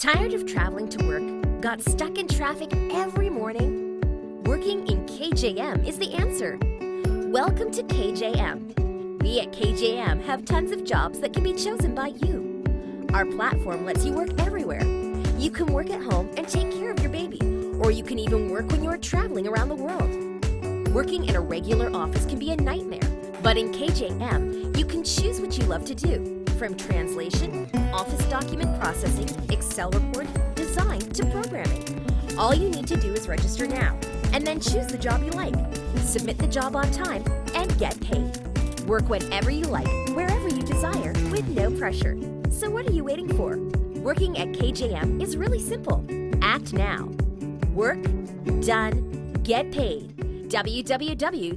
Tired of traveling to work? Got stuck in traffic every morning? Working in KJM is the answer. Welcome to KJM. We at KJM have tons of jobs that can be chosen by you. Our platform lets you work everywhere. You can work at home and take care of your baby, or you can even work when you're traveling around the world. Working in a regular office can be a nightmare, but in KJM, you can choose what you love to do from translation, office document processing, Excel report, design to programming. All you need to do is register now, and then choose the job you like. Submit the job on time, and get paid. Work whenever you like, wherever you desire, with no pressure. So what are you waiting for? Working at KJM is really simple. Act now. Work, done, get paid. www.kjm.guru